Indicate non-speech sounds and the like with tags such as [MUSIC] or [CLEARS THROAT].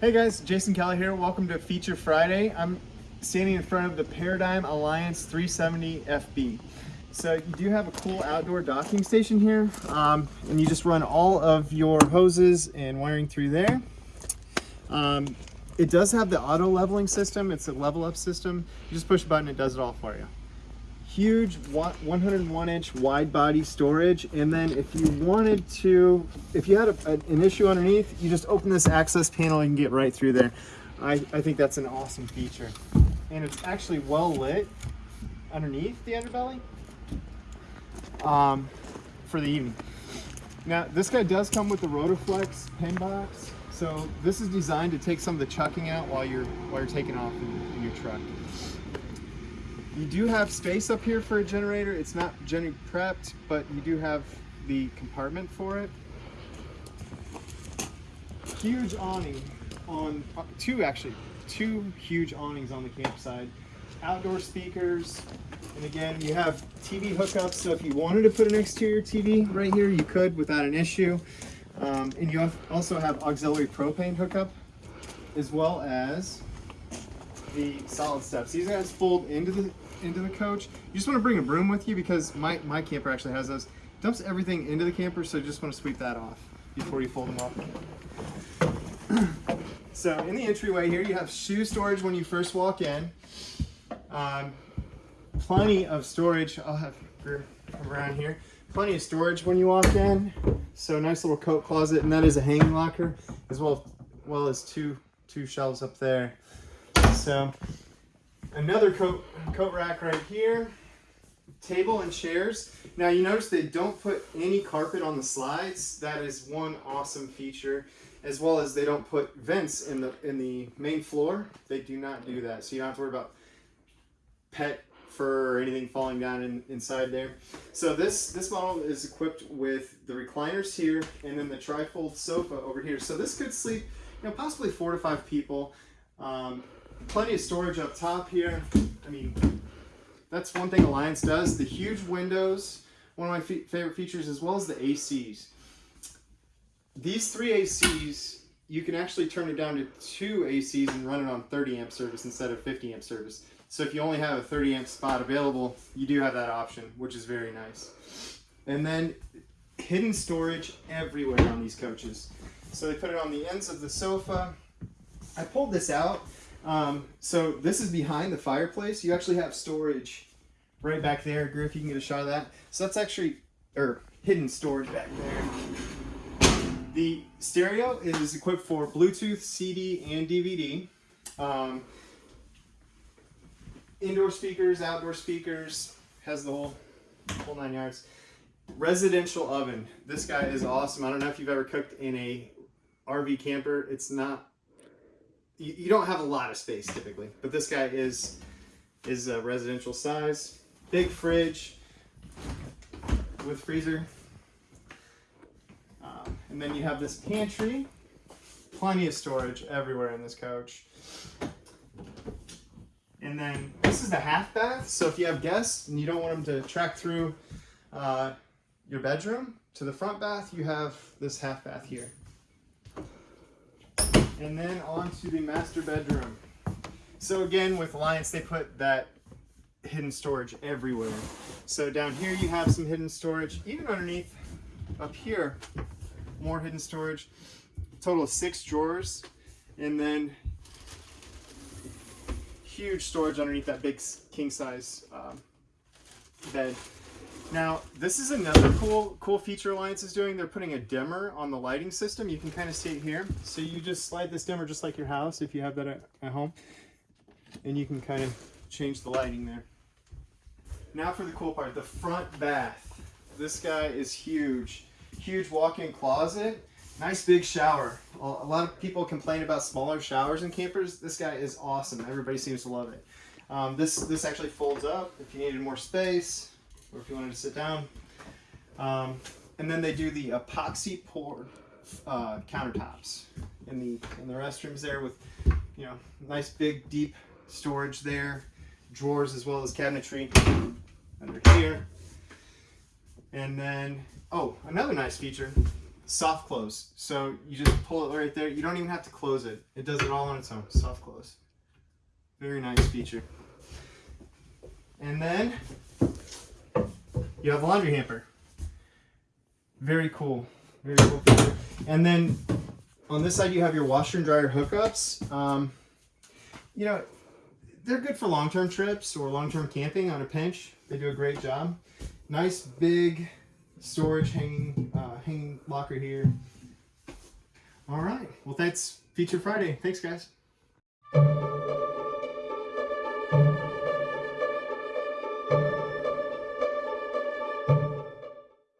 Hey guys, Jason Kelly here. Welcome to Feature Friday. I'm standing in front of the Paradigm Alliance 370 FB. So you do have a cool outdoor docking station here, um, and you just run all of your hoses and wiring through there. Um, it does have the auto leveling system. It's a level up system. You just push a button, it does it all for you huge 101 inch wide body storage and then if you wanted to if you had a, an issue underneath you just open this access panel and get right through there. I, I think that's an awesome feature. And it's actually well lit underneath the underbelly um, for the evening. Now this guy does come with the Rotoflex pin box so this is designed to take some of the chucking out while you're while you're taking off in, in your truck you do have space up here for a generator. It's not Jenny prepped, but you do have the compartment for it. Huge awning on, uh, two actually, two huge awnings on the campsite. Outdoor speakers, and again, you have TV hookups, so if you wanted to put an exterior TV right here, you could without an issue. Um, and you also have auxiliary propane hookup, as well as the solid steps. These guys fold into the into the coach. You just want to bring a broom with you because my, my camper actually has those. Dumps everything into the camper, so you just want to sweep that off before you fold them off. [CLEARS THROAT] so in the entryway here, you have shoe storage when you first walk in. Um, plenty of storage. I'll have around here. Plenty of storage when you walk in. So nice little coat closet, and that is a hanging locker, as well, well as two two shelves up there. So another coat, coat rack right here, table and chairs. Now you notice they don't put any carpet on the slides. That is one awesome feature, as well as they don't put vents in the in the main floor. They do not do that, so you don't have to worry about pet fur or anything falling down in, inside there. So this this model is equipped with the recliners here and then the trifold sofa over here. So this could sleep, you know, possibly four to five people. Um, plenty of storage up top here. I mean, that's one thing Alliance does. The huge windows, one of my favorite features, as well as the ACs. These three ACs, you can actually turn it down to two ACs and run it on 30 amp service instead of 50 amp service. So if you only have a 30 amp spot available, you do have that option, which is very nice. And then hidden storage everywhere on these coaches. So they put it on the ends of the sofa. I pulled this out um, so this is behind the fireplace. You actually have storage right back there. Griff, you can get a shot of that. So that's actually, or hidden storage back there. The stereo is equipped for Bluetooth, CD, and DVD. Um, indoor speakers, outdoor speakers, has the whole, whole nine yards. Residential oven. This guy is awesome. I don't know if you've ever cooked in a RV camper. It's not you, you don't have a lot of space typically, but this guy is is a residential size. Big fridge with freezer. Um, and then you have this pantry. Plenty of storage everywhere in this coach. And then this is the half bath. So if you have guests and you don't want them to track through uh, your bedroom to the front bath, you have this half bath here. And then on to the master bedroom. So again, with Alliance, they put that hidden storage everywhere. So down here you have some hidden storage, even underneath up here, more hidden storage. Total of six drawers, and then huge storage underneath that big king size um, bed. Now, this is another cool cool feature Alliance is doing. They're putting a dimmer on the lighting system. You can kind of see it here. So you just slide this dimmer just like your house if you have that at, at home. And you can kind of change the lighting there. Now for the cool part, the front bath. This guy is huge. Huge walk-in closet. Nice big shower. A lot of people complain about smaller showers in campers. This guy is awesome. Everybody seems to love it. Um, this, this actually folds up if you needed more space or if you wanted to sit down. Um, and then they do the epoxy pour uh, countertops in the in the restrooms there with you know nice big deep storage there, drawers as well as cabinetry under here. And then oh another nice feature, soft close. So you just pull it right there. You don't even have to close it. It does it all on its own. Soft close. Very nice feature. And then you have a laundry hamper. Very cool. Very cool. And then on this side you have your washer and dryer hookups. Um, you know, they're good for long-term trips or long-term camping on a pinch. They do a great job. Nice big storage hanging uh, hanging locker here. All right. Well, that's Feature Friday. Thanks, guys.